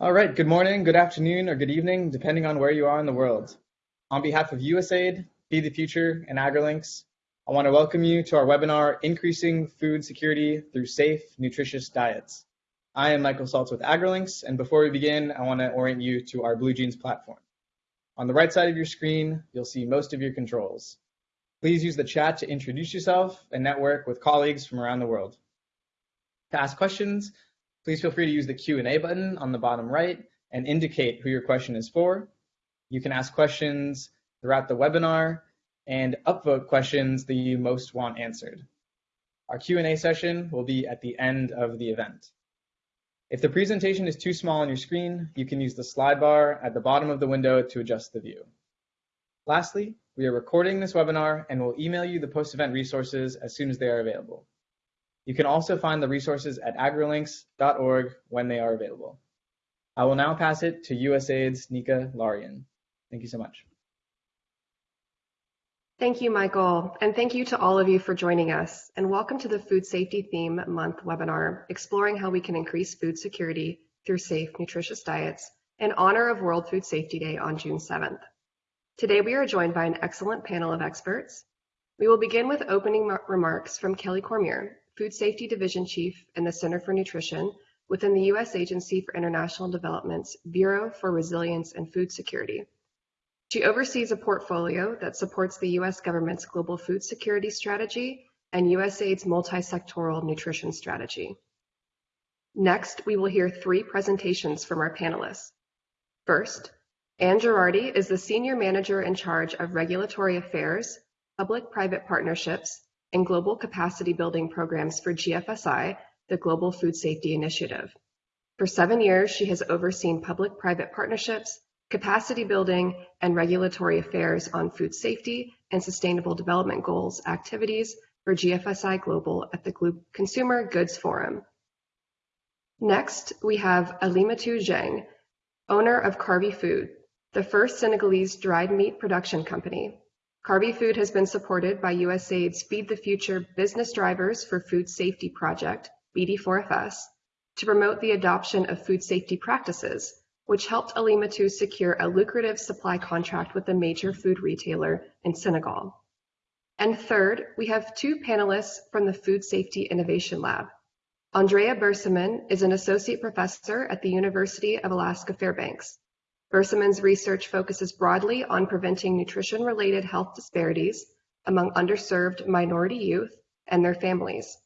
All right, good morning, good afternoon, or good evening, depending on where you are in the world. On behalf of USAID, Feed the Future, and AgriLinks, I want to welcome you to our webinar, Increasing Food Security Through Safe, Nutritious Diets. I am Michael Saltz with AgriLinks, and before we begin, I want to orient you to our BlueJeans platform. On the right side of your screen, you'll see most of your controls. Please use the chat to introduce yourself and network with colleagues from around the world. To ask questions, Please feel free to use the Q&A button on the bottom right and indicate who your question is for. You can ask questions throughout the webinar and upvote questions that you most want answered. Our Q&A session will be at the end of the event. If the presentation is too small on your screen, you can use the slide bar at the bottom of the window to adjust the view. Lastly, we are recording this webinar and will email you the post-event resources as soon as they are available. You can also find the resources at agrilinks.org when they are available. I will now pass it to USAID's Nika Larian. Thank you so much. Thank you, Michael, and thank you to all of you for joining us, and welcome to the Food Safety Theme Month webinar, exploring how we can increase food security through safe, nutritious diets in honor of World Food Safety Day on June 7th. Today we are joined by an excellent panel of experts. We will begin with opening remarks from Kelly Cormier, Food Safety Division Chief in the Center for Nutrition within the U.S. Agency for International Development's Bureau for Resilience and Food Security. She oversees a portfolio that supports the U.S. government's global food security strategy and USAID's multi-sectoral nutrition strategy. Next, we will hear three presentations from our panelists. First, Anne Girardi is the Senior Manager in charge of Regulatory Affairs, Public-Private Partnerships, and global capacity building programs for GFSI, the Global Food Safety Initiative. For seven years, she has overseen public-private partnerships, capacity building, and regulatory affairs on food safety and sustainable development goals activities for GFSI Global at the Consumer Goods Forum. Next, we have Alimatu Dieng, owner of Kavi Food, the first Senegalese dried meat production company. Kavi Food has been supported by USAID's Feed the Future Business Drivers for Food Safety project, BD4FS, to promote the adoption of food safety practices, which helped Alima Alimatu secure a lucrative supply contract with a major food retailer in Senegal. And third, we have two panelists from the Food Safety Innovation Lab. Andrea Bersamin is an associate professor at the University of Alaska Fairbanks. Bersamin's research focuses broadly on preventing nutrition-related health disparities among underserved minority youth and their families.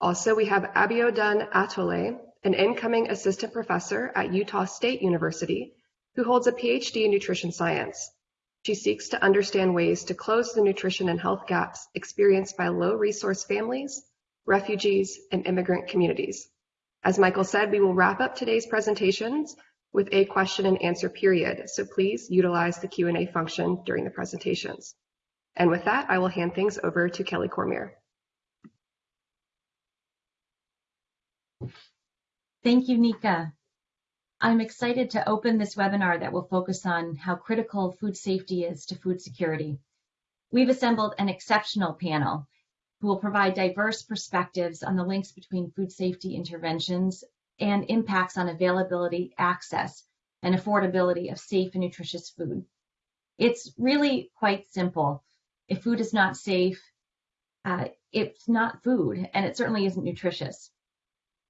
Also, we have Abiodun Atoloye, an incoming assistant professor at Utah State University, who holds a PhD in nutrition science. She seeks to understand ways to close the nutrition and health gaps experienced by low-resource families, refugees, and immigrant communities. As Michael said, we will wrap up today's presentations with a question and answer period, so please utilize the Q&A function during the presentations. And with that, I will hand things over to Kelly Cormier. Thank you, Nika. I'm excited to open this webinar that will focus on how critical food safety is to food security. We've assembled an exceptional panel who will provide diverse perspectives on the links between food safety interventions and impacts on availability, access, and affordability of safe and nutritious food. It's really quite simple. If food is not safe, uh, it's not food, and it certainly isn't nutritious.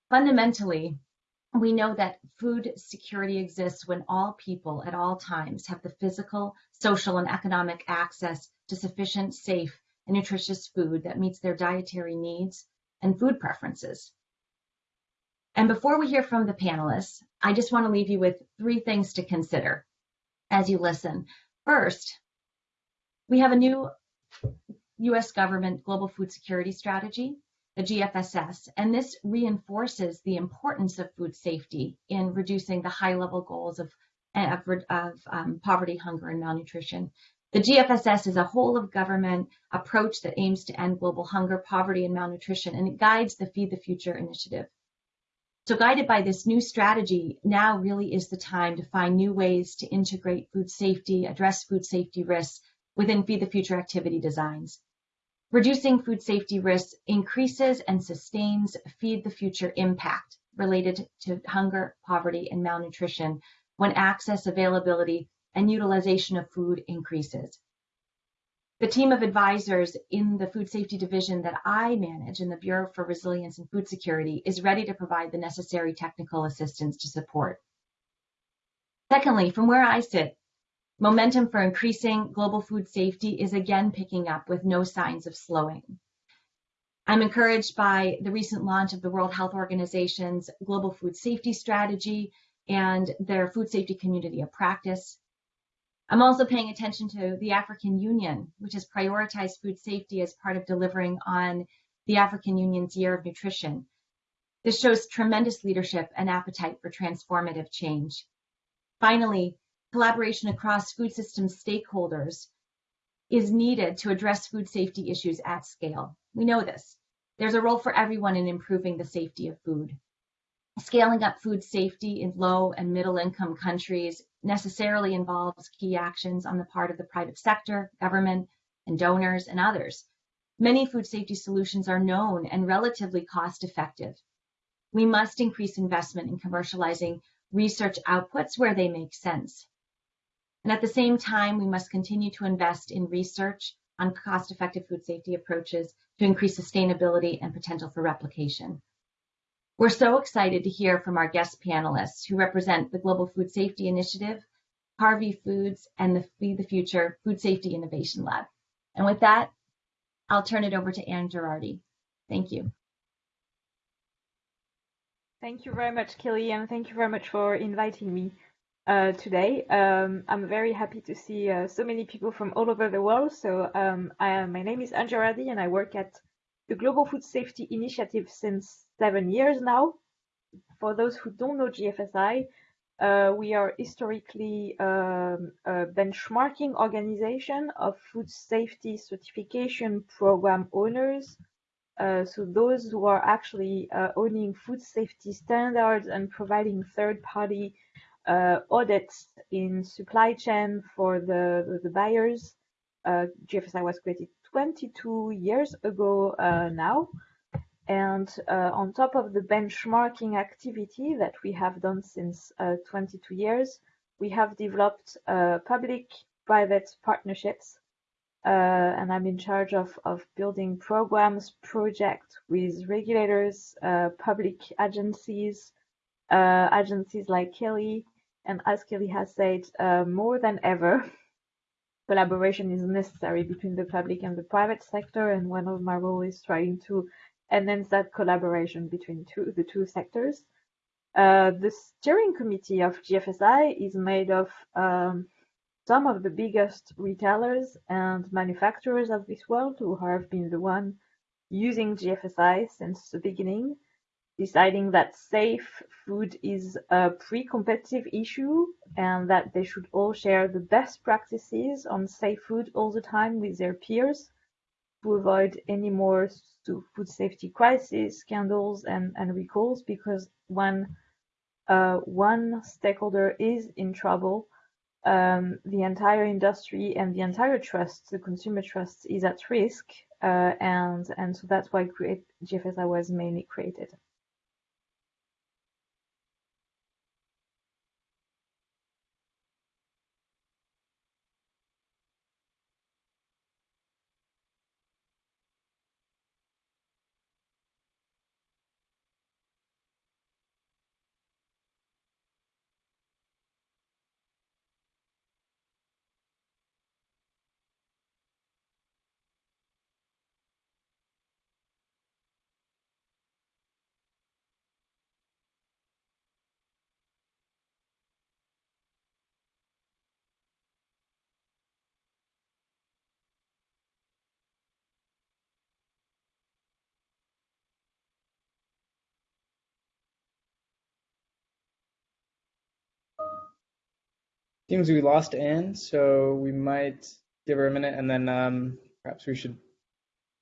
Fundamentally, we know that food security exists when all people at all times have the physical, social, and economic access to sufficient, safe, and nutritious food that meets their dietary needs and food preferences. And before we hear from the panelists, I just want to leave you with three things to consider as you listen. First, we have a new US government global food security strategy, the GFSS, and this reinforces the importance of food safety in reducing the high level goals of, of, of um, poverty, hunger, and malnutrition. The GFSS is a whole of government approach that aims to end global hunger, poverty, and malnutrition, and it guides the Feed the Future initiative. So guided by this new strategy, now really is the time to find new ways to integrate food safety, address food safety risks within Feed the Future activity designs. Reducing food safety risks increases and sustains Feed the Future impact related to hunger, poverty, and malnutrition when access, availability, and utilization of food increases. The team of advisors in the Food Safety Division that I manage in the Bureau for Resilience and Food Security is ready to provide the necessary technical assistance to support. Secondly, from where I sit, momentum for increasing global food safety is again picking up with no signs of slowing. I'm encouraged by the recent launch of the World Health Organization's Global Food Safety Strategy and their Food Safety Community of Practice, I'm also paying attention to the African Union, which has prioritized food safety as part of delivering on the African Union's Year of Nutrition. This shows tremendous leadership and appetite for transformative change. Finally, collaboration across food system stakeholders is needed to address food safety issues at scale. We know this. There's a role for everyone in improving the safety of food. Scaling up food safety in low and middle income countries necessarily involves key actions on the part of the private sector, government, and donors, and others. Many food safety solutions are known and relatively cost effective. We must increase investment in commercializing research outputs where they make sense. And at the same time, we must continue to invest in research on cost effective food safety approaches to increase sustainability and potential for replication. We're so excited to hear from our guest panelists who represent the Global Food Safety Initiative, Harvey Foods, and the Feed the Future Food Safety Innovation Lab. And with that, I'll turn it over to Anne Girardi. Thank you. Thank you very much, Kelly, and thank you very much for inviting me uh, today. Um, I'm very happy to see uh, so many people from all over the world. So um, I, my name is Anne Girardi, and I work at the Global Food Safety Initiative since seven years now. For those who don't know GFSI, uh, we are historically um, a benchmarking organization of food safety certification program owners. Uh, so those who are actually uh, owning food safety standards and providing third-party uh, audits in supply chain for the, the buyers. Uh, GFSI was created 22 years ago uh, now. And uh, on top of the benchmarking activity that we have done since uh, 22 years, we have developed uh, public-private partnerships. Uh, and I'm in charge of, of building programs, projects with regulators, uh, public agencies, agencies like Kelly. And as Kelly has said, more than ever, collaboration is necessary between the public and the private sector. And one of my roles is trying to enhance that collaboration between two, the two sectors. Uh, the steering committee of GFSI is made of um, some of the biggest retailers and manufacturers of this world who have been the one using GFSI since the beginning deciding that safe food is a pre-competitive issue and that they should all share the best practices on safe food all the time with their peers to avoid any more food safety crises, scandals, and, and recalls because when uh, one stakeholder is in trouble, um, the entire industry and the entire trust, the consumer trust, is at risk, uh, and and so that's why create, GFSI was mainly created. Seems we lost Anne, so we might give her a minute and then um, perhaps we should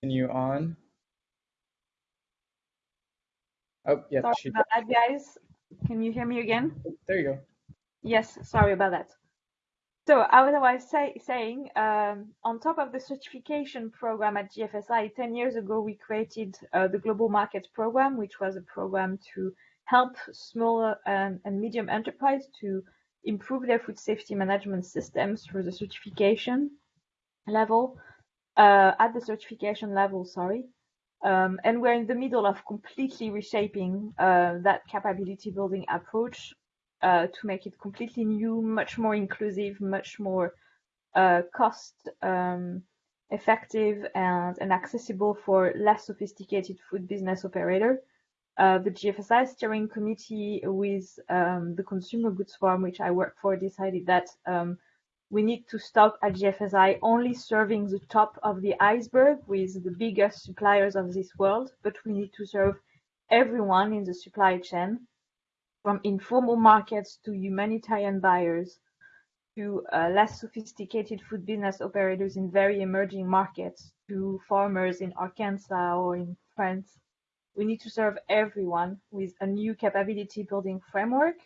continue on. Oh, yeah. Sorry she, about that, guys. Can you hear me again? there you go. Yes, sorry about that. So as I was say, saying, um, on top of the certification program at GFSI, 10 years ago, we created uh, the Global Market Program, which was a program to help smaller and, and medium enterprise to improve their food safety management systems through the certification level, uh, at the certification level, sorry. Um, and we're in the middle of completely reshaping uh, that capability building approach uh, to make it completely new, much more inclusive, much more uh, cost um, effective and, and accessible for less sophisticated food business operator. Uh, the GFSI steering committee with um, the Consumer Goods Forum, which I work for, decided that um, we need to stop at GFSI only serving the top of the iceberg with the biggest suppliers of this world, but we need to serve everyone in the supply chain, from informal markets to humanitarian buyers to uh, less sophisticated food business operators in very emerging markets to farmers in Arkansas or in France we need to serve everyone with a new capability building framework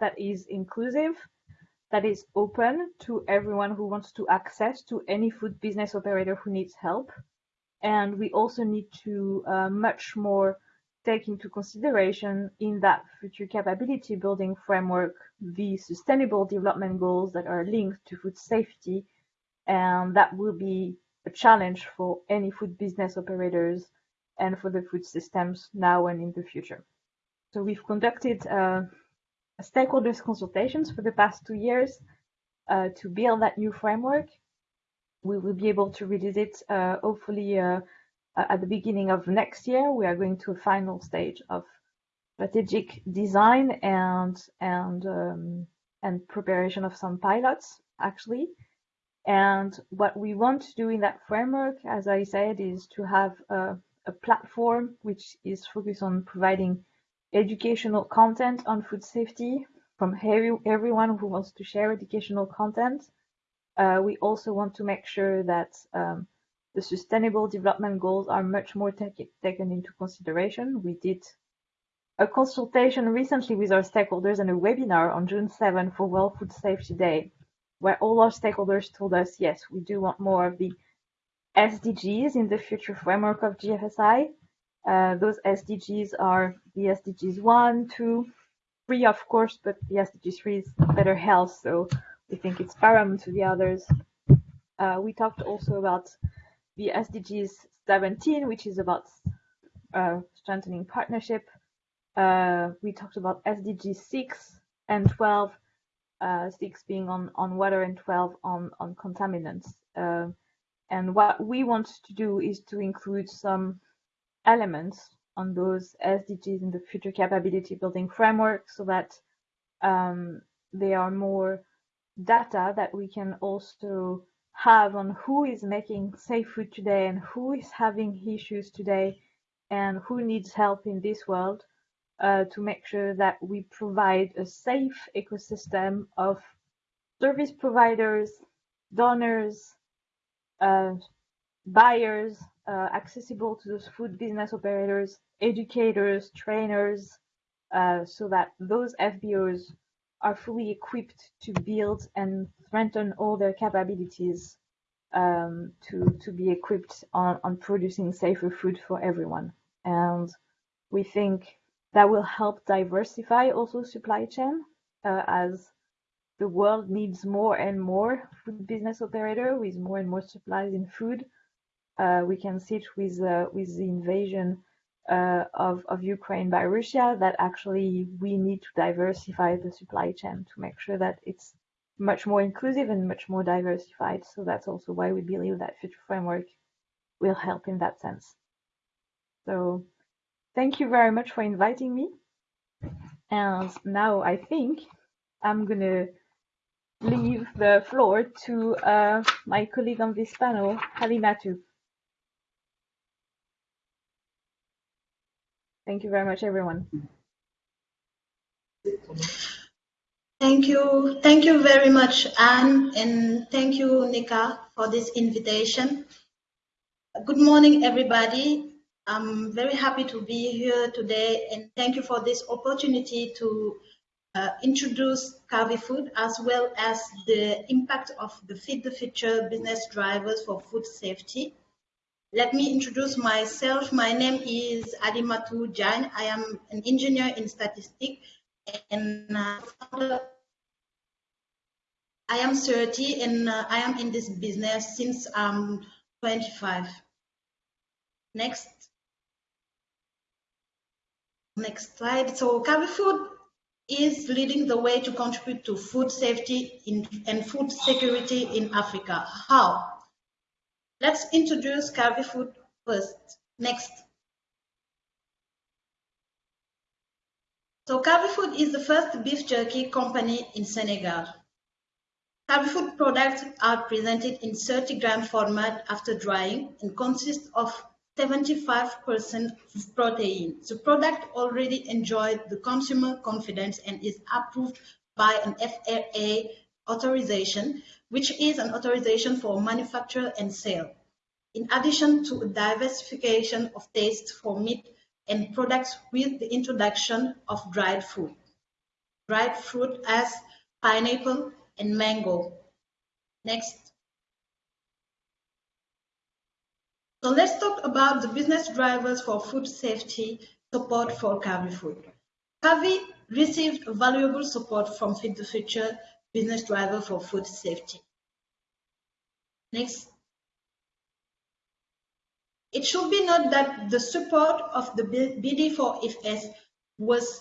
that is inclusive, that is open to everyone who wants to access to any food business operator who needs help. And we also need to uh, much more take into consideration in that future capability building framework the sustainable development goals that are linked to food safety. And that will be a challenge for any food business operators and for the food systems now and in the future. So we've conducted uh, stakeholders consultations for the past two years uh, to build that new framework. We will be able to release it uh, hopefully uh, at the beginning of next year. We are going to a final stage of strategic design and and um, and preparation of some pilots actually. And what we want to do in that framework, as I said, is to have a platform which is focused on providing educational content on food safety from every, everyone who wants to share educational content. Uh, we also want to make sure that um, the sustainable development goals are much more taken into consideration. We did a consultation recently with our stakeholders and a webinar on June 7 for World Food Safety Day, where all our stakeholders told us, yes, we do want more of the SDGs in the future framework of GFSI. Uh, those SDGs are the SDGs 1, 2, 3, of course, but the SDG 3 is better health, so we think it's paramount to the others. Uh, we talked also about the SDGs 17, which is about uh, strengthening partnership. Uh, we talked about SDG 6 and 12, uh, 6 being on, on water and 12 on, on contaminants. And what we want to do is to include some elements on those SDGs in the future capability building framework so that um, they are more data that we can also have on who is making safe food today and who is having issues today and who needs help in this world uh, to make sure that we provide a safe ecosystem of service providers, donors, buyers uh, accessible to those food business operators, educators, trainers, uh, so that those FBOs are fully equipped to build and strengthen all their capabilities um, to, to be equipped on, on producing safer food for everyone. And we think that will help diversify also supply chain uh, as the world needs more and more food business operator with more and more supplies in food. Uh, we can see it with uh, with the invasion uh, of of Ukraine by Russia that actually we need to diversify the supply chain to make sure that it's much more inclusive and much more diversified. So that's also why we believe that future framework will help in that sense. So thank you very much for inviting me. And now I think I'm gonna leave the floor to uh, my colleague on this panel, Halimatu. Thank you very much, everyone. Thank you. Thank you very much, Anne, and thank you, Nika, for this invitation. Good morning, everybody. I'm very happy to be here today, and thank you for this opportunity to uh, introduce Kavi Food as well as the impact of the Feed the Future business drivers for food safety. let me introduce myself. My name is Alimatu Dieng. I am an engineer in statistics and uh, I am 30 and uh, I am in this business since I'm 25. Next. Next slide. So Food is leading the way to contribute to food safety in, and food security in Africa. How? Let's introduce Food first. Next. So Food is the first beef jerky company in Senegal. Food products are presented in 30 gram format after drying and consist of 75% protein. The product already enjoyed the consumer confidence and is approved by an FRA authorization, which is an authorization for manufacture and sale. In addition to diversification of taste for meat and products with the introduction of dried fruit. Dried fruit as pineapple and mango. Next. So let's talk about the business drivers for food safety support for Kavi Food. Kavi received valuable support from Feed the Future business driver for food safety. Next. It should be noted that the support of the BD4FS was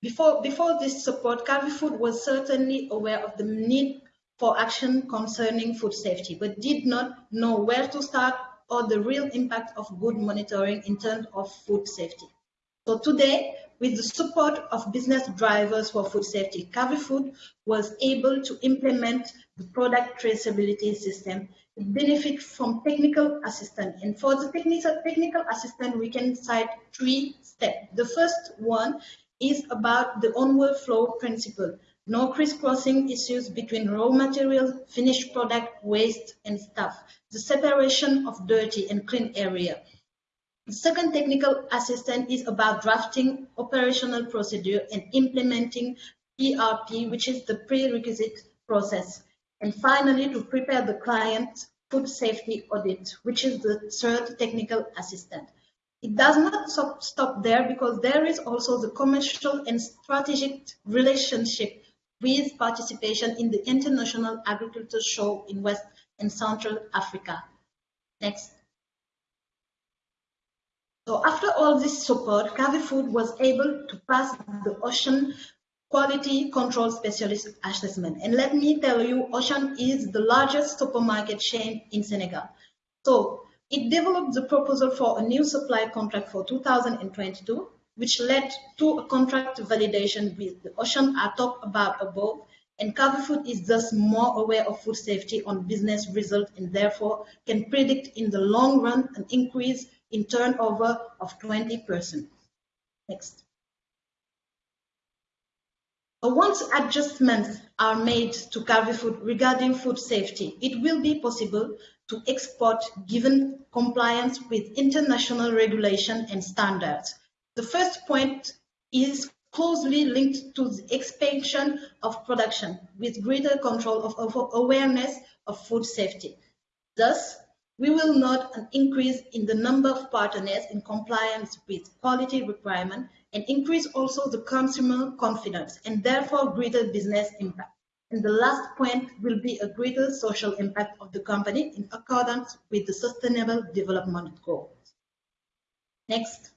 before before this support, Kavi Food was certainly aware of the need for action concerning food safety, but did not know where to start or the real impact of good monitoring in terms of food safety. So today, with the support of business drivers for food safety, Food was able to implement the product traceability system, benefit from technical assistance. And for the technical, technical assistance, we can cite three steps. The first one is about the onward flow principle no crisscrossing issues between raw material, finished product, waste, and stuff, the separation of dirty and clean area. The second technical assistance is about drafting operational procedure and implementing PRP, which is the prerequisite process. And finally, to prepare the client food safety audit, which is the third technical assistant. It does not stop there because there is also the commercial and strategic relationship with participation in the International Agriculture Show in West and Central Africa. Next. So after all this support, Food was able to pass the Auchan Quality Control Specialist Assessment. And let me tell you, Auchan is the largest supermarket chain in Senegal. So it developed the proposal for a new supply contract for 2022 which led to a contract validation with the Auchan I talked about above, and Food is thus more aware of food safety on business results and therefore can predict in the long run an increase in turnover of 20%. Next. Once adjustments are made to Food regarding food safety, it will be possible to export given compliance with international regulation and standards the first point is closely linked to the expansion of production with greater control of, awareness of food safety. Thus, we will note an increase in the number of partners in compliance with quality requirement and increase also the consumer confidence and therefore greater business impact. And the last point will be a greater social impact of the company in accordance with the Sustainable Development Goals. Next.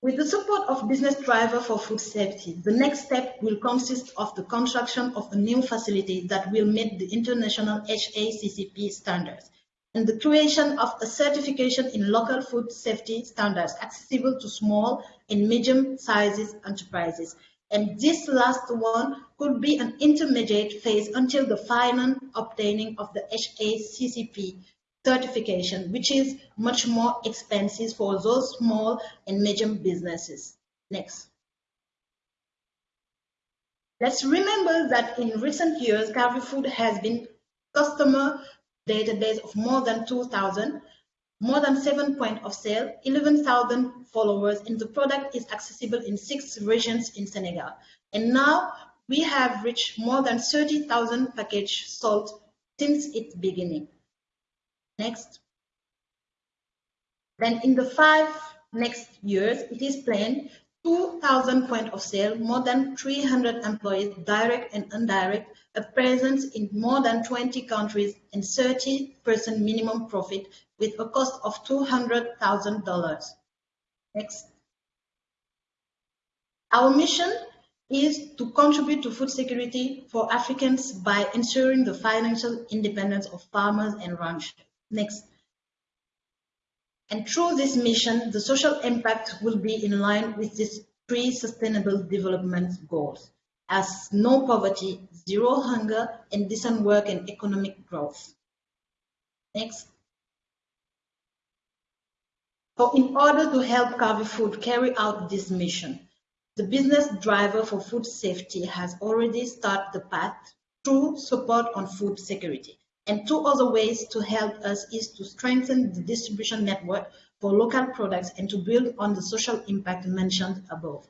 With the support of Business Driver for Food Safety, the next step will consist of the construction of a new facility that will meet the international HACCP standards and the creation of a certification in local food safety standards accessible to small and medium-sized enterprises. And this last one could be an intermediate phase until the final obtaining of the HACCP certification, which is much more expensive for those small and medium businesses. Next. Let's remember that in recent years, Food has been customer database of more than 2,000, more than seven point of sale, 11,000 followers, and the product is accessible in six regions in Senegal. And now we have reached more than 30,000 packages sold since its beginning. Next. Then in the five next years, it is planned 2,000 point of sale, more than 300 employees, direct and indirect, a presence in more than 20 countries, and 30% minimum profit with a cost of $200,000. Next. Our mission is to contribute to food security for Africans by ensuring the financial independence of farmers and ranchers. Next. And through this mission, the social impact will be in line with these three sustainable development goals as no poverty, zero hunger, and decent work and economic growth. Next. So in order to help Kavi Food carry out this mission, the business driver for food safety has already started the path through support on food security. And two other ways to help us is to strengthen the distribution network for local products and to build on the social impact mentioned above.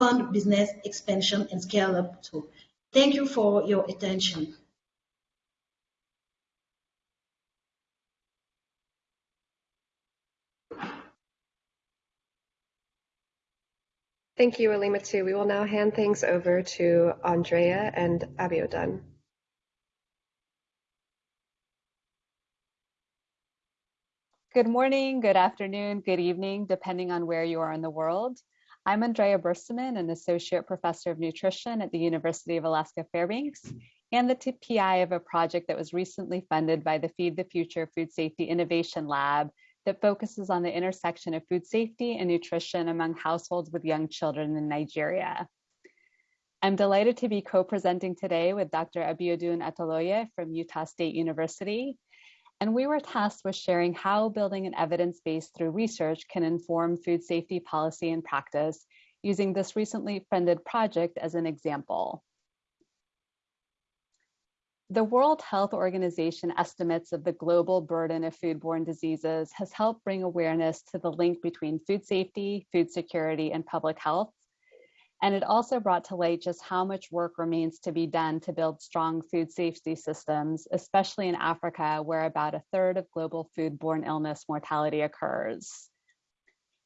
Fund business expansion and scale up too. Thank you for your attention. Thank you, Alimatu. We will now hand things over to Andrea and Abiodun. Good morning, good afternoon, good evening, depending on where you are in the world. I'm Andrea Bersamin, an Associate Professor of Nutrition at the University of Alaska Fairbanks, and the PI of a project that was recently funded by the Feed the Future Food Safety Innovation Lab that focuses on the intersection of food safety and nutrition among households with young children in Nigeria. I'm delighted to be co-presenting today with Dr. Abiodun Atoloye from Utah State University, and we were tasked with sharing how building an evidence base through research can inform food safety policy and practice using this recently funded project as an example. The World Health Organization estimates of the global burden of foodborne diseases has helped bring awareness to the link between food safety, food security, and public health, and it also brought to light just how much work remains to be done to build strong food safety systems, especially in Africa, where about a third of global foodborne illness mortality occurs.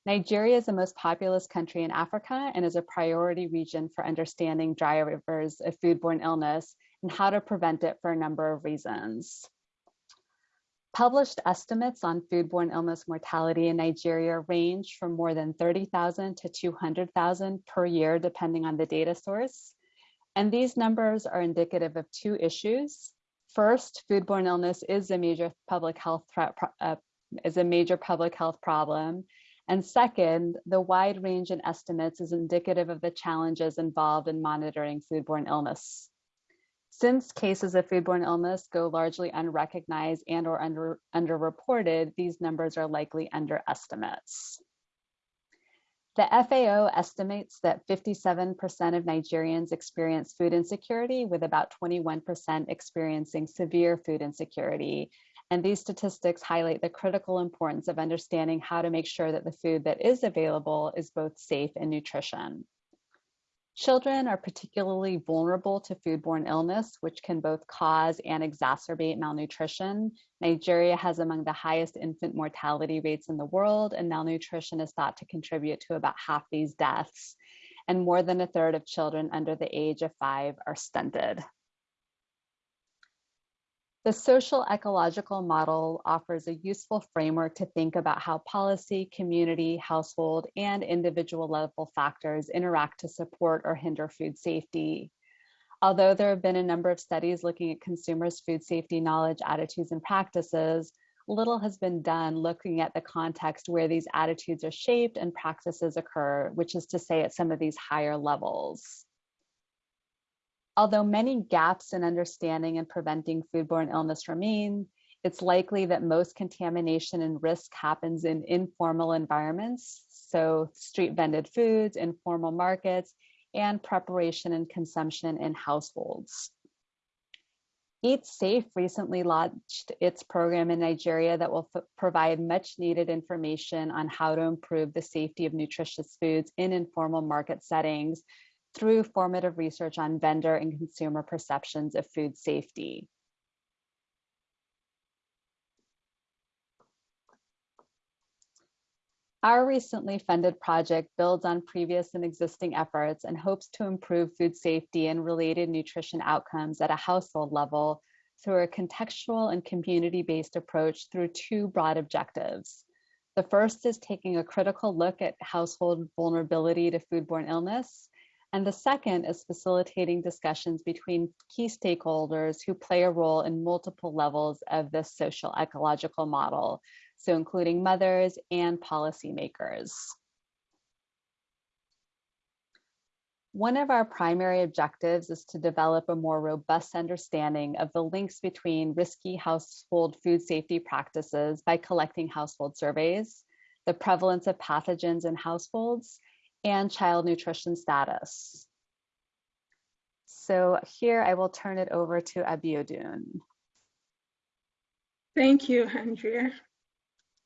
Nigeria is the most populous country in Africa and is a priority region for understanding drivers of foodborne illness and how to prevent it for a number of reasons. Published estimates on foodborne illness mortality in Nigeria range from more than 30,000 to 200,000 per year, depending on the data source. And these numbers are indicative of two issues. First, foodborne illness is a major public health threat, uh, is a major public health problem. And second, the wide range in estimates is indicative of the challenges involved in monitoring foodborne illness. Since cases of foodborne illness go largely unrecognized and or under, underreported, these numbers are likely underestimates. The FAO estimates that 57% of Nigerians experience food insecurity, with about 21% experiencing severe food insecurity. And these statistics highlight the critical importance of understanding how to make sure that the food that is available is both safe and nutrition. Children are particularly vulnerable to foodborne illness, which can both cause and exacerbate malnutrition. Nigeria has among the highest infant mortality rates in the world, and malnutrition is thought to contribute to about half these deaths. And more than a third of children under the age of five are stunted. The social ecological model offers a useful framework to think about how policy, community, household, and individual level factors interact to support or hinder food safety. Although there have been a number of studies looking at consumers' food safety knowledge, attitudes, and practices, little has been done looking at the context where these attitudes are shaped and practices occur, which is to say at some of these higher levels. Although many gaps in understanding and preventing foodborne illness remain, it's likely that most contamination and risk happens in informal environments, so street vended foods, informal markets, and preparation and consumption in households. Eat Safe recently launched its program in Nigeria that will provide much needed information on how to improve the safety of nutritious foods in informal market settings through formative research on vendor and consumer perceptions of food safety. Our recently funded project builds on previous and existing efforts and hopes to improve food safety and related nutrition outcomes at a household level through a contextual and community-based approach through two broad objectives. The first is taking a critical look at household vulnerability to foodborne illness. And the second is facilitating discussions between key stakeholders who play a role in multiple levels of this social ecological model, so including mothers and policymakers. One of our primary objectives is to develop a more robust understanding of the links between risky household food safety practices by collecting household surveys, the prevalence of pathogens in households, and child nutrition status. So here I will turn it over to Abiodun. Thank you, Andrea.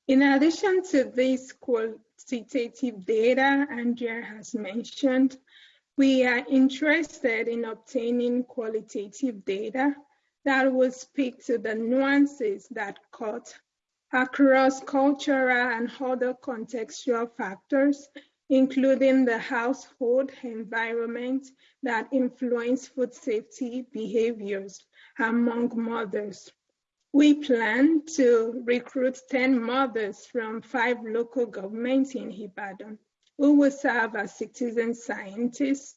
In addition to this qualitative data Andrea has mentioned, we are interested in obtaining qualitative data that will speak to the nuances that cut across cultural and other contextual factors, including the household environment that influence food safety behaviors among mothers. We plan to recruit 10 mothers from five local governments in Ibadan who will serve as citizen scientists.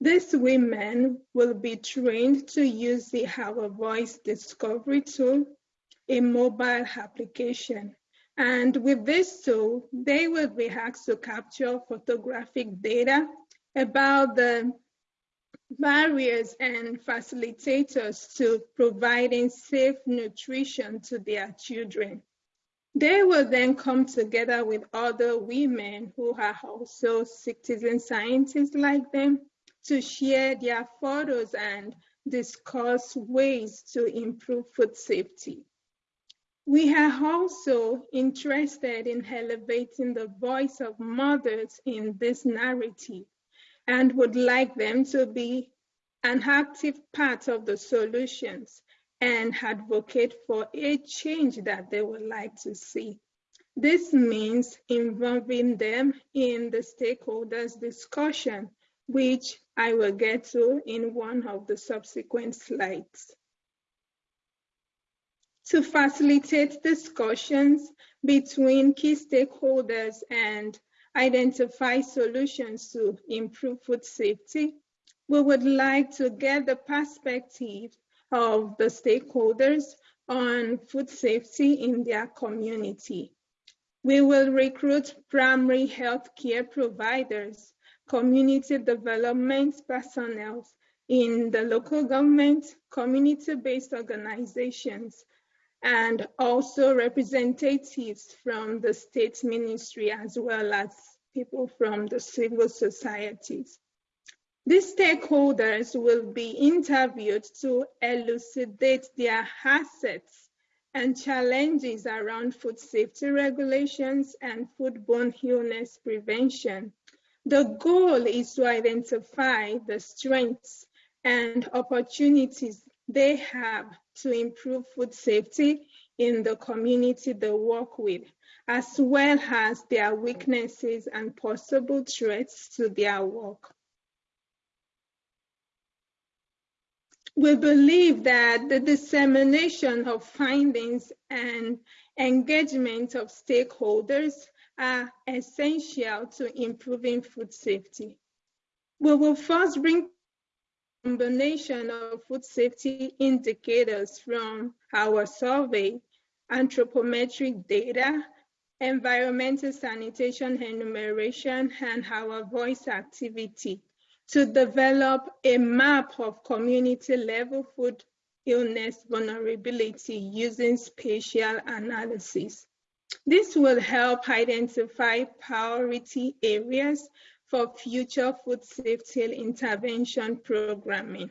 These women will be trained to use the Our Voice Discovery tool, a mobile application. And with this tool, they will be asked to capture photographic data about the barriers and facilitators to providing safe nutrition to their children. They will then come together with other women who are also citizen scientists like them to share their photos and discuss ways to improve food safety. We are also interested in elevating the voice of mothers in this narrative and would like them to be an active part of the solutions and advocate for a change that they would like to see. This means involving them in the stakeholders discussion, which I will get to in one of the subsequent slides. To facilitate discussions between key stakeholders and identify solutions to improve food safety, we would like to get the perspective of the stakeholders on food safety in their community. We will recruit primary health care providers, community development personnel in the local government, community-based organizations, and also representatives from the state ministry as well as people from the civil societies. These stakeholders will be interviewed to elucidate their assets and challenges around food safety regulations and foodborne illness prevention. The goal is to identify the strengths and opportunities they have to improve food safety in the community they work with, as well as their weaknesses and possible threats to their work. We believe that the dissemination of findings and engagement of stakeholders are essential to improving food safety. We will first bring combination of food safety indicators from our survey, anthropometric data, environmental sanitation enumeration, and our voice activity to develop a map of community level food illness vulnerability using spatial analysis. This will help identify priority areas for future food safety intervention programming.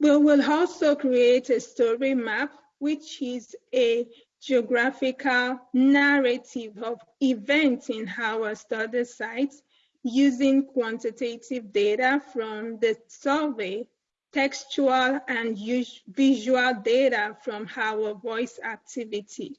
We will also create a story map, which is a geographical narrative of events in our study sites using quantitative data from the survey, textual and visual data from our voice activity.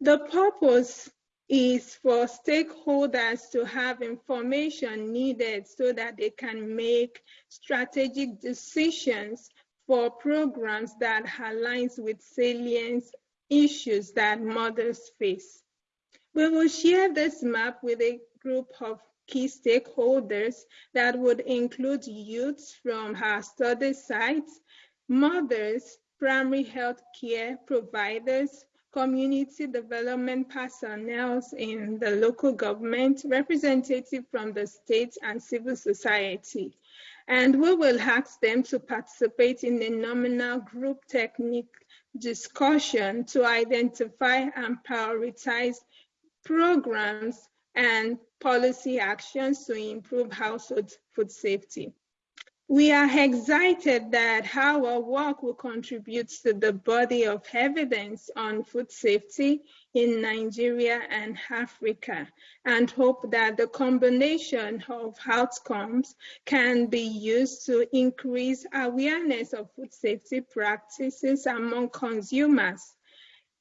The purpose is for stakeholders to have information needed so that they can make strategic decisions for programs that aligns with salient issues that mothers face. We will share this map with a group of key stakeholders that would include youths from our study sites, mothers, primary health care providers, community development personnel in the local government, representative from the state and civil society. And we will ask them to participate in a nominal group technique discussion to identify and prioritize programs and policy actions to improve household food safety. We are excited that our work will contribute to the body of evidence on food safety in Nigeria and Africa and hope that the combination of outcomes can be used to increase awareness of food safety practices among consumers,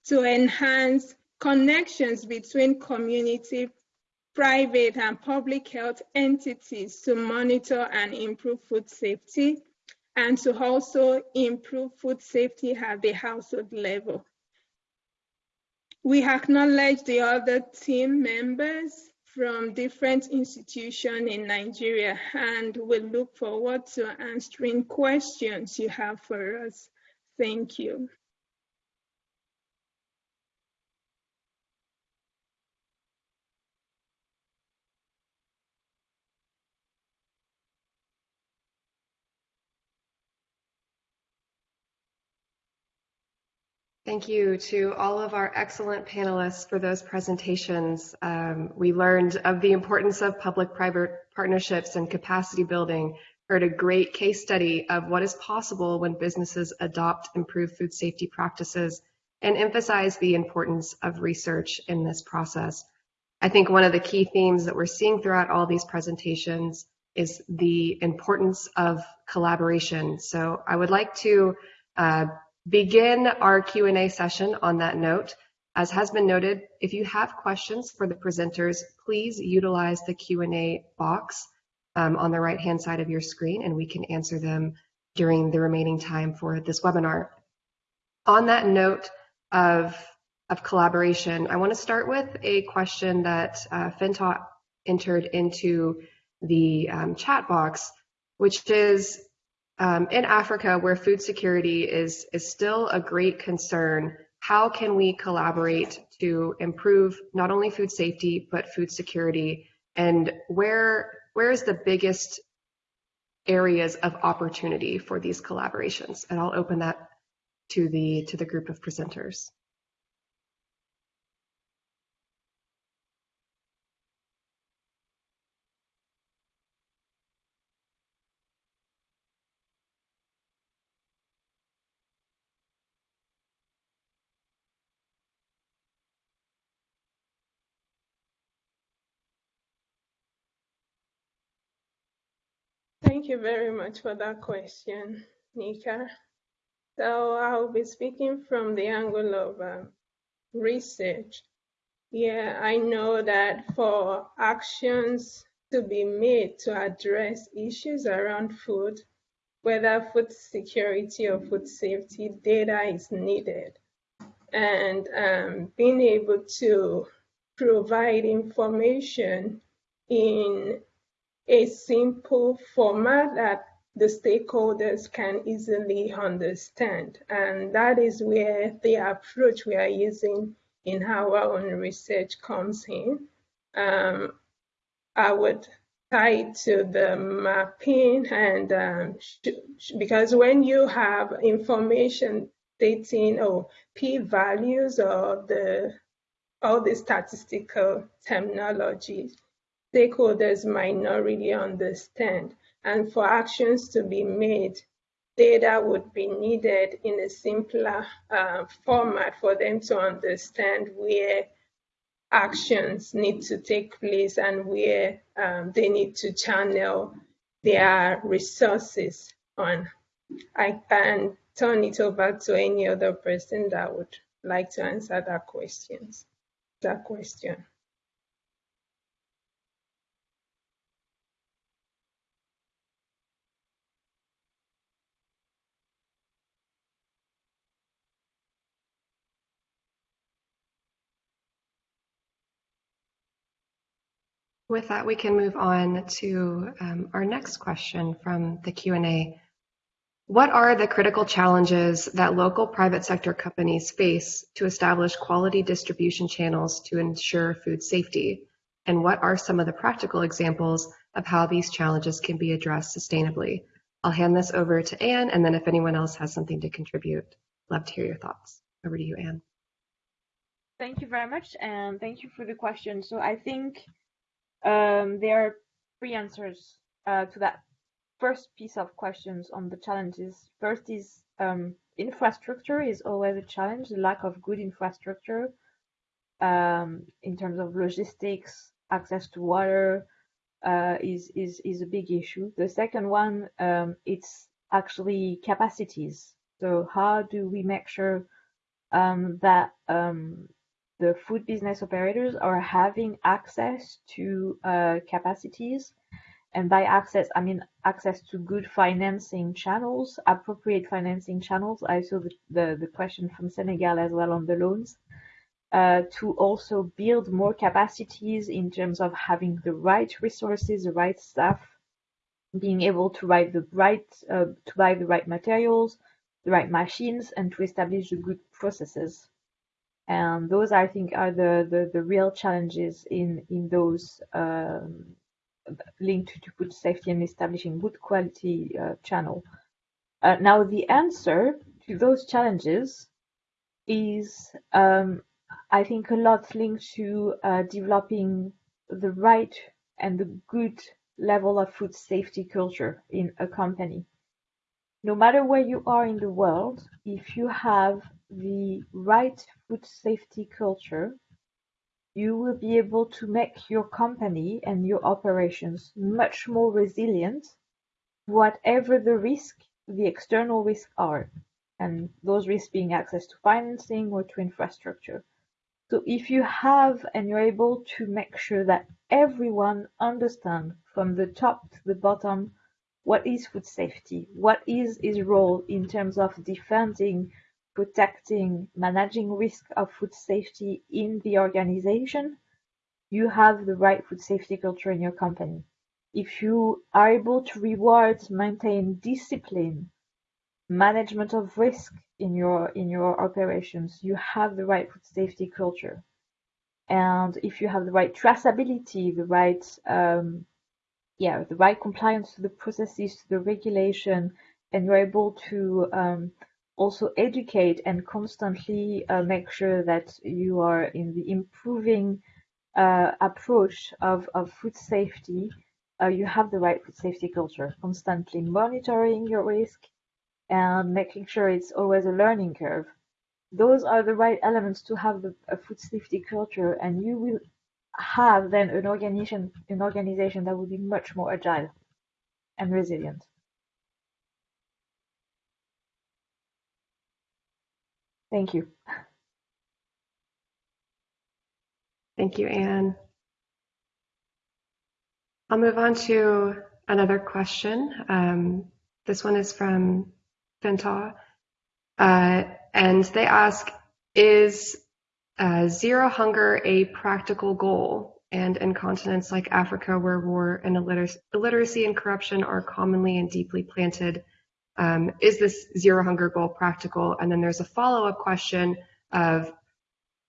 to enhance connections between community private and public health entities to monitor and improve food safety and to also improve food safety at the household level. We acknowledge the other team members from different institutions in Nigeria and we look forward to answering questions you have for us. Thank you. Thank you to all of our excellent panelists for those presentations. Um, we learned of the importance of public-private partnerships and capacity building, heard a great case study of what is possible when businesses adopt improved food safety practices, and emphasized the importance of research in this process. I think one of the key themes that we're seeing throughout all these presentations is the importance of collaboration. So I would like to uh, begin our Q&A session on that note. As has been noted, if you have questions for the presenters, please utilize the Q&A box um, on the right-hand side of your screen, and we can answer them during the remaining time for this webinar. On that note of, of collaboration, I want to start with a question that uh, entered into the um, chat box, which is, um, in Africa, where food security is, is still a great concern, how can we collaborate to improve not only food safety, but food security? And where, where is the biggest areas of opportunity for these collaborations? And I'll open that to the, to the group of presenters. Thank you very much for that question, Nika. So I'll be speaking from the angle of um, research. Yeah, I know that for actions to be made to address issues around food, whether food security or food safety, data is needed. And um, being able to provide information in a simple format that the stakeholders can easily understand. And that is where the approach we are using in our own research comes in. Um, I would tie to the mapping and um, because when you have information dating or oh, p-values or the all the statistical terminology, stakeholders might not really understand. And for actions to be made, data would be needed in a simpler uh, format for them to understand where actions need to take place and where um, they need to channel their resources on. I can turn it over to any other person that would like to answer that questions. That question. With that, we can move on to um, our next question from the Q&A. What are the critical challenges that local private sector companies face to establish quality distribution channels to ensure food safety? And what are some of the practical examples of how these challenges can be addressed sustainably? I'll hand this over to Anne, and then if anyone else has something to contribute, love to hear your thoughts. Over to you, Anne. Thank you very much, and thank you for the question. So I think um, there are three answers uh, to that first piece of questions on the challenges. First is um, infrastructure is always a challenge, the lack of good infrastructure um, in terms of logistics, access to water uh, is, is, is a big issue. The second one, um, it's actually capacities. So how do we make sure um, that um, the food business operators are having access to uh, capacities and by access, I mean access to good financing channels, appropriate financing channels. I saw the, the, the question from Senegal as well on the loans. Uh, to also build more capacities in terms of having the right resources, the right staff, being able to write the right, uh, to buy the right materials, the right machines, and to establish the good processes. And those, I think, are the, the, the real challenges in in those um, linked to food safety and establishing good quality uh, channel. Uh, now, the answer to those challenges is, um, I think, a lot linked to uh, developing the right and the good level of food safety culture in a company. No matter where you are in the world, if you have the right food safety culture, you will be able to make your company and your operations much more resilient, whatever the risk, the external risks are, and those risks being access to financing or to infrastructure. So if you have and you're able to make sure that everyone understand from the top to the bottom what is food safety, what is his role in terms of defending protecting, managing risk of food safety in the organization, you have the right food safety culture in your company. If you are able to reward, maintain discipline, management of risk in your in your operations, you have the right food safety culture. And if you have the right traceability, the right um, yeah, the right compliance to the processes, to the regulation, and you're able to um, also educate and constantly uh, make sure that you are in the improving uh, approach of, of food safety, uh, you have the right food safety culture, constantly monitoring your risk and making sure it's always a learning curve. Those are the right elements to have the, a food safety culture, and you will have then an organization, an organization that will be much more agile and resilient. Thank you. Thank you, Anne. I'll move on to another question. Um, this one is from Fenta, uh, and they ask, is uh, zero hunger a practical goal? And in continents like Africa, where war and illiteracy and corruption are commonly and deeply planted, um, is this zero hunger goal practical? And then there's a follow-up question of,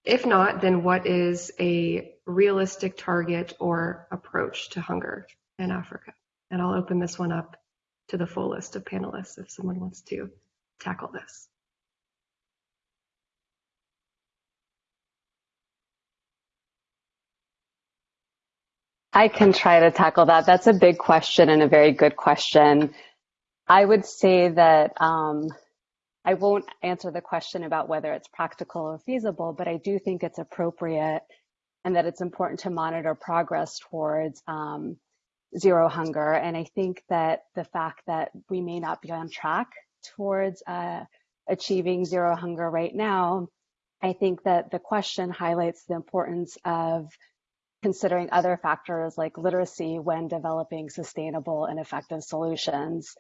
if not, then what is a realistic target or approach to hunger in Africa? And I'll open this one up to the full list of panelists if someone wants to tackle this. I can try to tackle that. That's a big question and a very good question. I would say that um, I won't answer the question about whether it's practical or feasible, but I do think it's appropriate and that it's important to monitor progress towards um, zero hunger. And I think that the fact that we may not be on track towards uh, achieving zero hunger right now, I think that the question highlights the importance of considering other factors like literacy when developing sustainable and effective solutions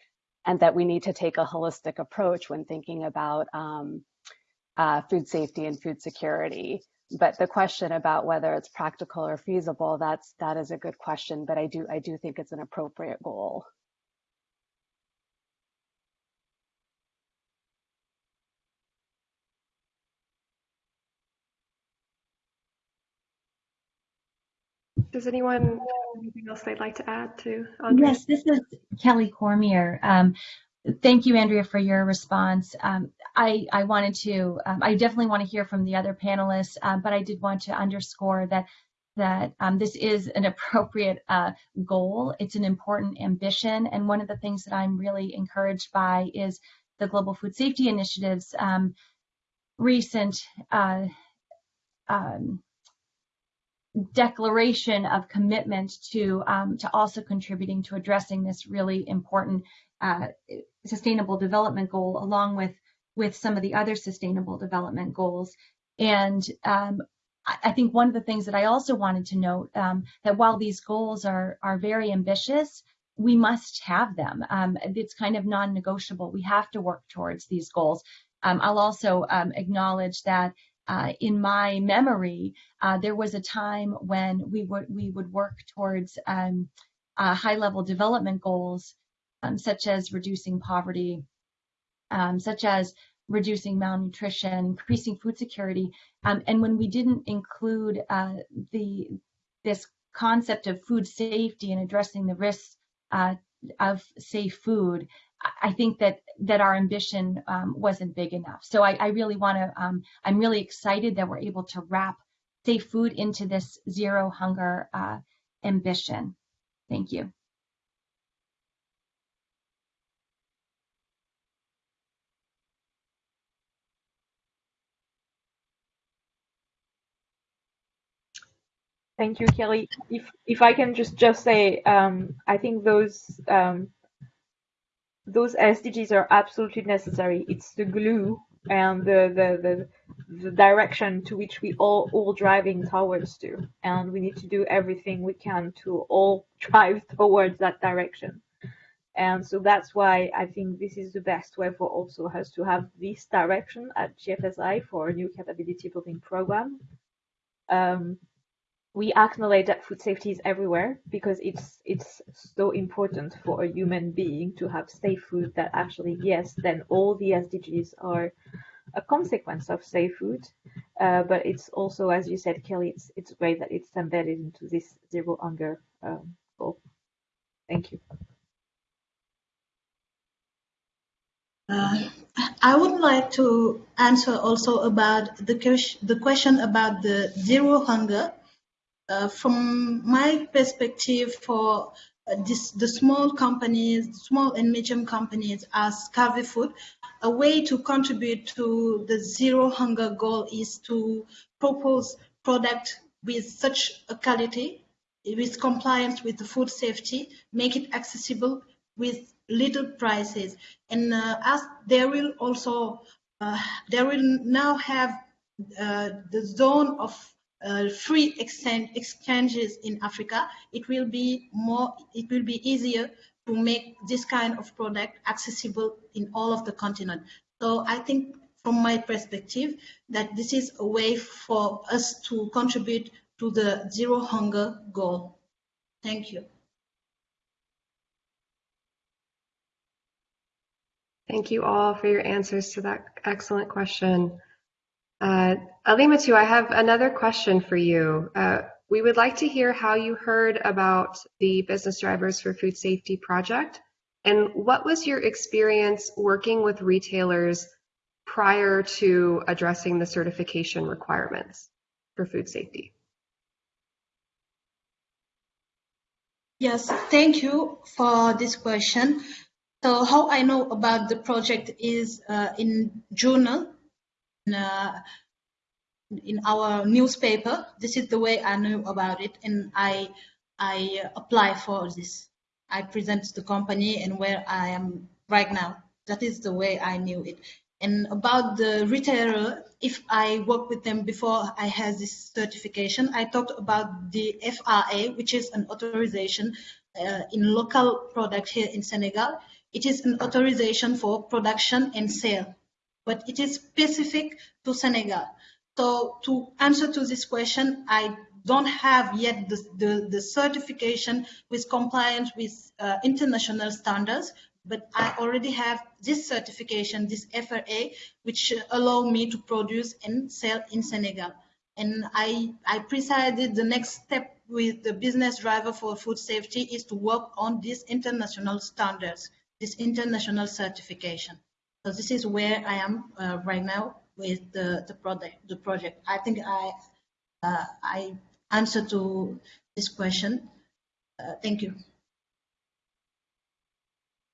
and that we need to take a holistic approach when thinking about um, uh, food safety and food security. but the question about whether it's practical or feasible, that's that is a good question. But I do I do think it's an appropriate goal. Does anyone have anything else they'd like to add to Andrea? Yes, this is Kelly Cormier. Um, thank you, Andrea, for your response. Um, I, I, wanted to, um, I definitely want to hear from the other panelists, uh, but I did want to underscore that that um, this is an appropriate uh, goal. It's an important ambition, and one of the things that I'm really encouraged by is the Global Food Safety Initiative's um, recent uh, um, declaration of commitment to um, to also contributing to addressing this really important uh, sustainable development goal along with with some of the other sustainable development goals. And um, I think one of the things that I also wanted to note um, that while these goals are are very ambitious we must have them. Um, it's kind of non-negotiable. We have to work towards these goals. Um, I'll also um, acknowledge that uh, in my memory, uh, there was a time when we would we would work towards um, uh, high-level development goals, um, such as reducing poverty, um, such as reducing malnutrition, increasing food security, um, and when we didn't include uh, the this concept of food safety and addressing the risks uh, of safe food, I think that that our ambition um, wasn't big enough. So I, I really want to. Um, I'm really excited that we're able to wrap safe food into this zero hunger uh, ambition. Thank you. Thank you, Kelly. If if I can just just say, um, I think those um, those SDGs are absolutely necessary. It's the glue and the, the, the, the direction to which we all all driving towards to. And we need to do everything we can to all drive towards that direction. And so that's why I think this is the best way for also us to have this direction at GFSI for a new capability building program. Um, we acknowledge that food safety is everywhere because it's it's so important for a human being to have safe food that actually yes then all the SDGs are a consequence of safe food. Uh, but it's also as you said Kelly it's it's great that it's embedded into this zero hunger um, goal. Thank you. Uh, I would like to answer also about the, the question about the zero hunger uh, from my perspective for uh, this, the small companies, small and medium companies as Kavi Food, a way to contribute to the zero hunger goal is to propose product with such a quality, with compliance with the food safety, make it accessible with little prices. And uh, as they will also, uh, there will now have uh, the zone of uh, free exchange, exchanges in Africa, it will be more, it will be easier to make this kind of product accessible in all of the continent. So I think from my perspective that this is a way for us to contribute to the zero hunger goal. Thank you. Thank you all for your answers to that excellent question. Uh, Alimatu, I have another question for you. Uh, we would like to hear how you heard about the Business Drivers for Food Safety project and what was your experience working with retailers prior to addressing the certification requirements for food safety? Yes, thank you for this question. So how I know about the project is uh, in journal in our newspaper. This is the way I knew about it, and I I apply for this. I present the company and where I am right now. That is the way I knew it. And about the retailer, if I work with them before I had this certification, I talked about the FRA, which is an authorization uh, in local product here in Senegal. It is an authorization for production and sale but it is specific to Senegal. So to answer to this question, I don't have yet the, the, the certification with compliance with uh, international standards, but I already have this certification, this FRA, which allow me to produce and sell in Senegal. And I, I presided the next step with the business driver for food safety is to work on these international standards, this international certification. So this is where I am uh, right now with the, the project. The project. I think I uh, I answer to this question. Uh, thank you.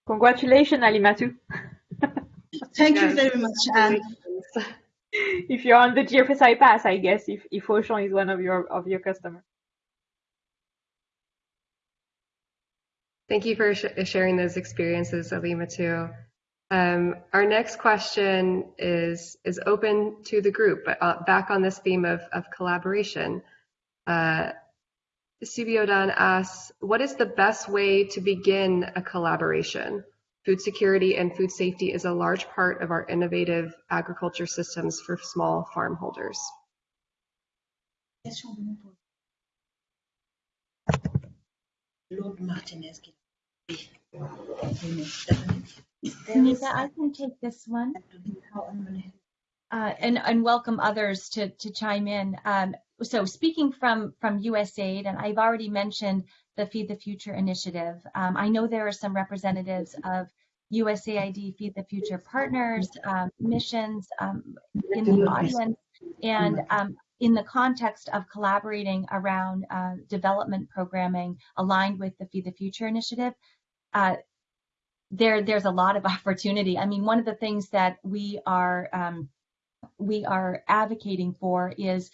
Congratulations, Alimatu. thank you very much. And if you're on the GFSI pass, I guess if if Auchan is one of your of your customers. Thank you for sh sharing those experiences, Alima, Alimatu. Um, our next question is is open to the group, but uh, back on this theme of, of collaboration. Uh, asks, what is the best way to begin a collaboration? Food security and food safety is a large part of our innovative agriculture systems for small farm holders. Lord Martinez. Anita, I can take this one. Uh, and, and welcome others to, to chime in. Um, so speaking from, from USAID, and I've already mentioned the Feed the Future initiative. Um, I know there are some representatives of USAID Feed the Future partners, um, missions um, in the audience, and um, in the context of collaborating around uh, development programming aligned with the Feed the Future initiative, uh, there there's a lot of opportunity. I mean, one of the things that we are um, we are advocating for is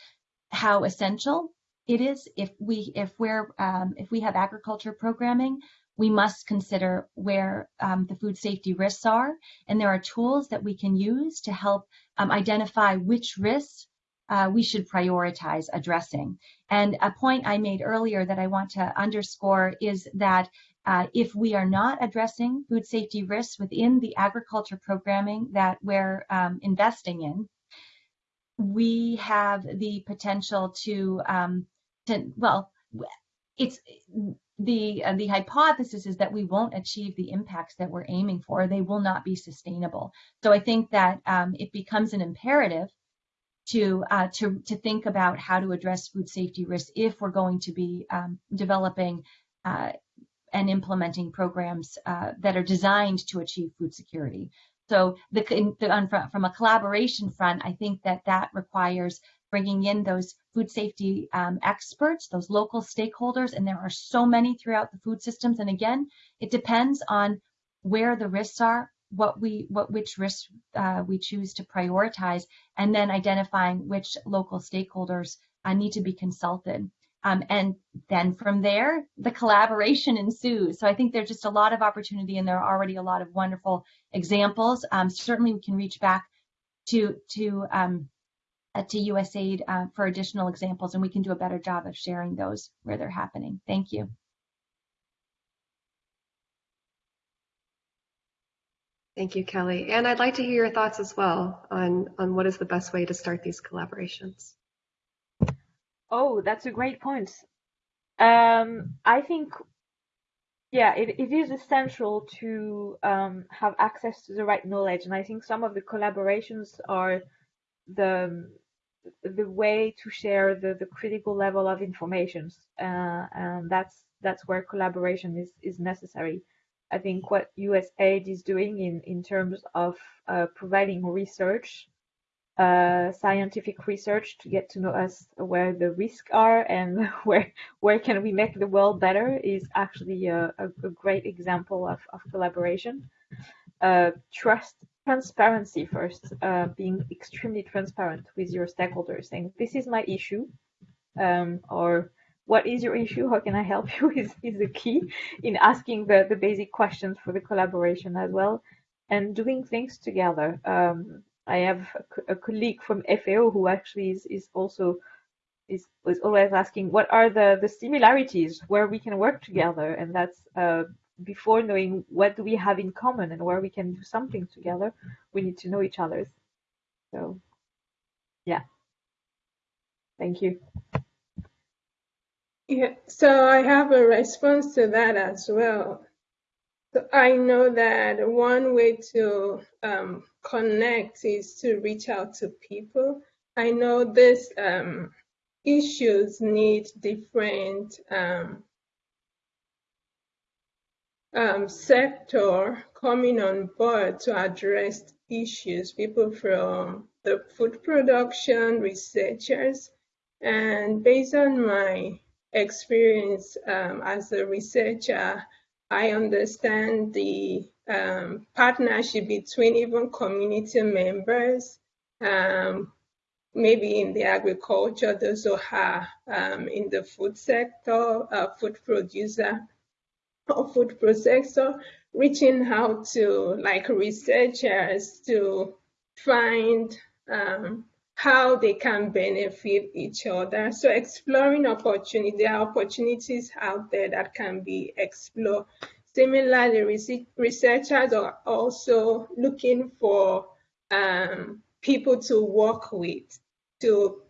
how essential it is if we if we're um, if we have agriculture programming we must consider where um, the food safety risks are and there are tools that we can use to help um, identify which risks uh, we should prioritize addressing and a point i made earlier that i want to underscore is that uh, if we are not addressing food safety risks within the agriculture programming that we're um, investing in, we have the potential to, um, to well, it's the uh, the hypothesis is that we won't achieve the impacts that we're aiming for. They will not be sustainable. So I think that um, it becomes an imperative to uh, to to think about how to address food safety risks if we're going to be um, developing uh, and implementing programs uh, that are designed to achieve food security. So the, the, from a collaboration front, I think that that requires bringing in those food safety um, experts, those local stakeholders, and there are so many throughout the food systems. And again, it depends on where the risks are, what we, what which risks uh, we choose to prioritize, and then identifying which local stakeholders uh, need to be consulted. Um, and then from there, the collaboration ensues. So I think there's just a lot of opportunity and there are already a lot of wonderful examples. Um, certainly we can reach back to, to, um, uh, to USAID uh, for additional examples and we can do a better job of sharing those where they're happening. Thank you. Thank you, Kelly. And I'd like to hear your thoughts as well on, on what is the best way to start these collaborations. Oh, that's a great point. Um, I think, yeah, it, it is essential to um, have access to the right knowledge, and I think some of the collaborations are the the way to share the, the critical level of information, uh, and that's that's where collaboration is is necessary. I think what USAID is doing in in terms of uh, providing research uh, scientific research to get to know us where the risks are and where where can we make the world better is actually a, a, a great example of, of collaboration. Uh, trust, transparency first, uh, being extremely transparent with your stakeholders, saying this is my issue, um, or what is your issue? How can I help you? Is is the key in asking the the basic questions for the collaboration as well, and doing things together. Um, I have a, a colleague from FAO who actually is, is also is, is always asking what are the, the similarities where we can work together and that's uh, before knowing what do we have in common and where we can do something together we need to know each other so yeah Thank you. Yeah, so I have a response to that as well. So I know that one way to um, connect is to reach out to people. I know these um, issues need different um, um, sector coming on board to address issues, people from the food production, researchers, and based on my experience um, as a researcher, I understand the um, partnership between even community members, um, maybe in the agriculture, those who are um, in the food sector, uh, food producer, or food processor, reaching out to like researchers to find um, how they can benefit each other. So exploring opportunity, there are opportunities out there that can be explored. Similarly, researchers are also looking for um, people to work with, to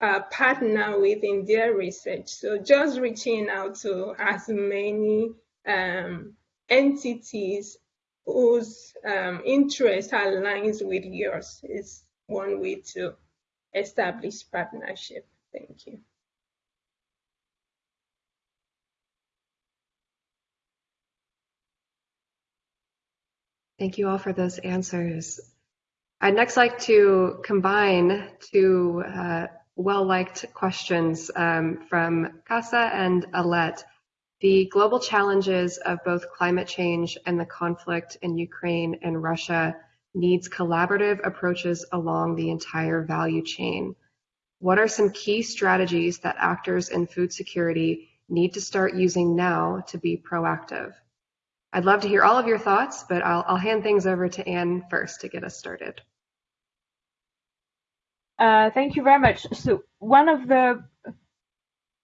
uh, partner with in their research. So just reaching out to as many um, entities whose um, interest aligns with yours is one way to establish partnership. Thank you. Thank you all for those answers. I'd next like to combine two uh, well-liked questions um, from Casa and Alette. The global challenges of both climate change and the conflict in Ukraine and Russia needs collaborative approaches along the entire value chain. What are some key strategies that actors in food security need to start using now to be proactive? I'd love to hear all of your thoughts, but I'll, I'll hand things over to Anne first to get us started. Uh, thank you very much. So one of the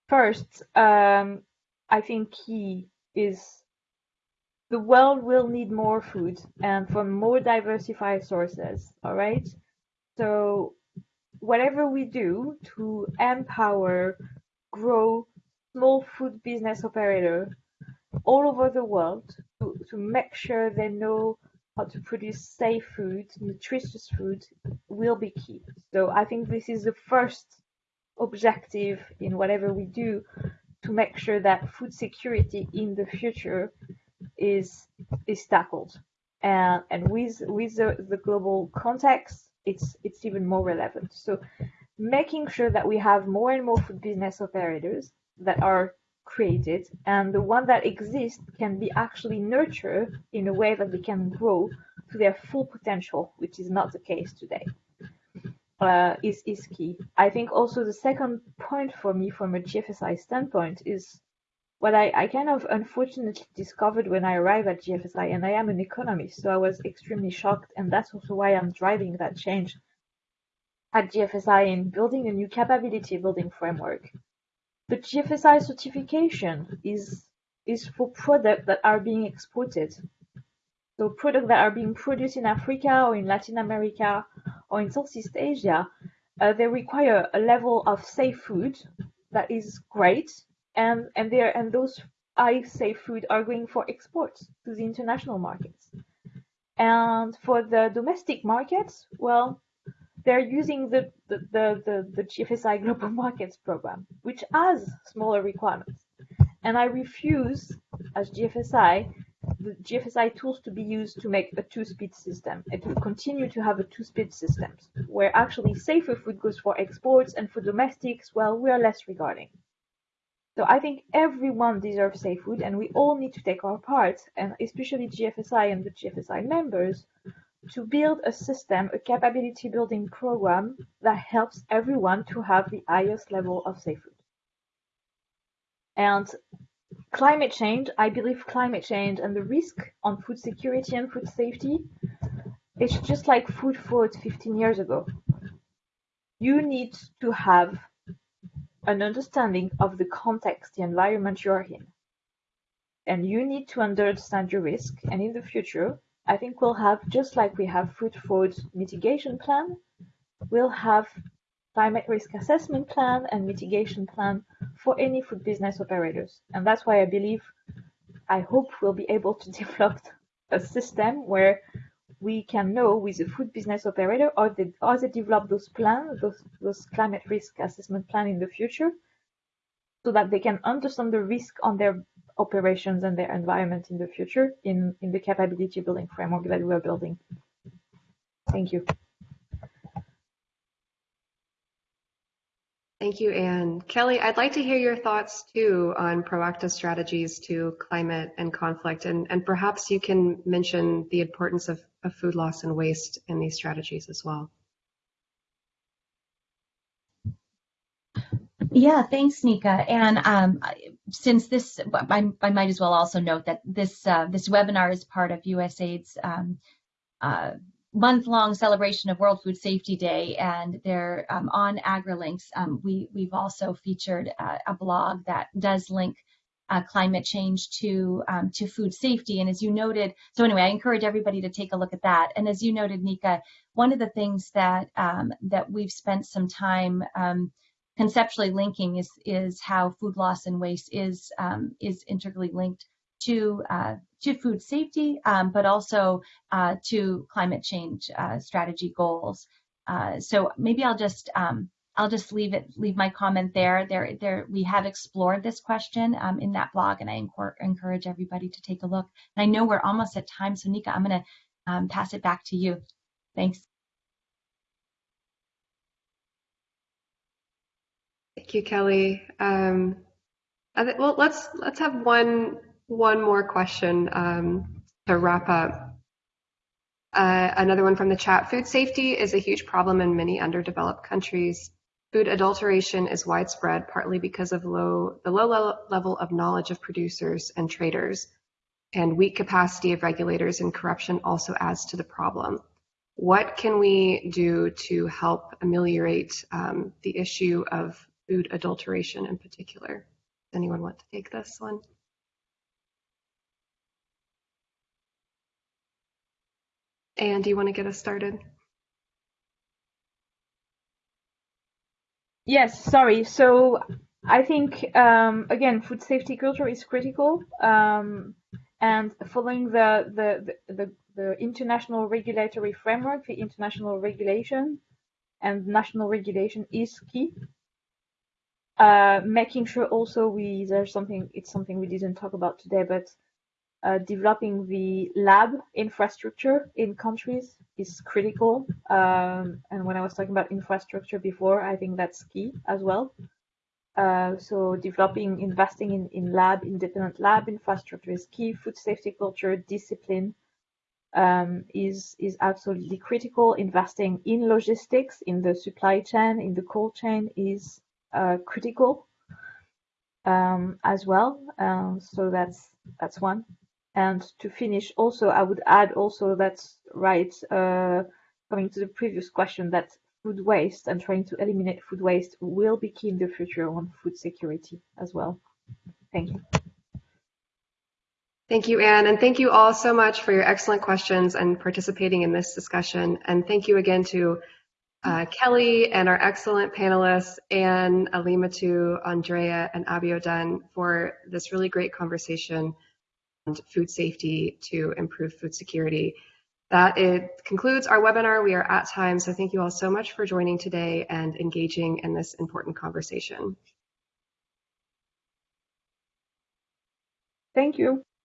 first, um, I think, key is the world will need more food and from more diversified sources. All right. So whatever we do to empower, grow small food business operator all over the world to, to make sure they know how to produce safe food, nutritious food will be key. So I think this is the first objective in whatever we do to make sure that food security in the future is is tackled. And and with with the, the global context, it's it's even more relevant. So making sure that we have more and more food business operators that are created and the one that exists can be actually nurtured in a way that they can grow to their full potential, which is not the case today, uh, is, is key. I think also the second point for me from a GFSI standpoint is what I, I kind of unfortunately discovered when I arrived at GFSI, and I am an economist, so I was extremely shocked, and that's also why I'm driving that change at GFSI in building a new capability building framework the GFSI certification is is for products that are being exported. So products that are being produced in Africa or in Latin America or in Southeast Asia, uh, they require a level of safe food that is great, and and they and those I safe food are going for exports to the international markets. And for the domestic markets, well, they're using the, the, the, the, the GFSI Global Markets Program, which has smaller requirements. And I refuse, as GFSI, the GFSI tools to be used to make a two-speed system It will continue to have a two-speed system where actually safer food goes for exports and for domestics, well, we are less regarding. So I think everyone deserves safe food and we all need to take our part, and especially GFSI and the GFSI members, to build a system, a capability building program that helps everyone to have the highest level of safe food. And climate change, I believe climate change and the risk on food security and food safety, it's just like food fraud 15 years ago. You need to have an understanding of the context, the environment you're in. And you need to understand your risk. And in the future, I think we'll have, just like we have food fraud mitigation plan, we'll have climate risk assessment plan and mitigation plan for any food business operators. And that's why I believe, I hope we'll be able to develop a system where we can know with a food business operator or they, or they develop those plans, those, those climate risk assessment plan in the future, so that they can understand the risk on their operations and their environment in the future in, in the capability building framework that we're building. Thank you. Thank you, Anne. Kelly, I'd like to hear your thoughts too on proactive strategies to climate and conflict, and, and perhaps you can mention the importance of, of food loss and waste in these strategies as well. Yeah, thanks, Nika. And um, since this, I, I, might as well also note that this uh, this webinar is part of USAID's um, uh, month-long celebration of World Food Safety Day, and they're um, on AgriLinks. Um, we we've also featured uh, a blog that does link uh, climate change to um, to food safety. And as you noted, so anyway, I encourage everybody to take a look at that. And as you noted, Nika, one of the things that um, that we've spent some time um, conceptually linking is is how food loss and waste is um, is integrally linked to uh, to food safety, um, but also uh, to climate change uh, strategy goals. Uh, so maybe I'll just um, I'll just leave it leave my comment there. There there we have explored this question um, in that blog, and I encourage everybody to take a look. And I know we're almost at time, so Nika, I'm going to um, pass it back to you. Thanks. Thank you, Kelly. Um, well, let's let's have one one more question um, to wrap up. Uh, another one from the chat. Food safety is a huge problem in many underdeveloped countries. Food adulteration is widespread, partly because of low, the low level of knowledge of producers and traders, and weak capacity of regulators and corruption also adds to the problem. What can we do to help ameliorate um, the issue of food adulteration in particular? Does anyone want to take this one? And do you want to get us started? Yes, sorry. So I think, um, again, food safety culture is critical. Um, and following the, the, the, the, international regulatory framework, the international regulation and national regulation is key. Uh, making sure also we, there's something, it's something we didn't talk about today, but uh, developing the lab infrastructure in countries is critical. Um, and when I was talking about infrastructure before, I think that's key as well. Uh, so developing, investing in, in lab, independent lab infrastructure is key. Food safety culture, discipline um, is, is absolutely critical. Investing in logistics, in the supply chain, in the cold chain is uh, critical um, as well. Uh, so that's, that's one. And to finish, also, I would add also that's right, uh, coming to the previous question, that food waste and trying to eliminate food waste will be key in the future on food security as well. Thank you. Thank you, Anne, and thank you all so much for your excellent questions and participating in this discussion. And thank you again to uh, Kelly and our excellent panelists, Anne, Alimatu, Andrea, and Abiodun for this really great conversation food safety to improve food security. That it concludes our webinar. We are at time, so thank you all so much for joining today and engaging in this important conversation. Thank you.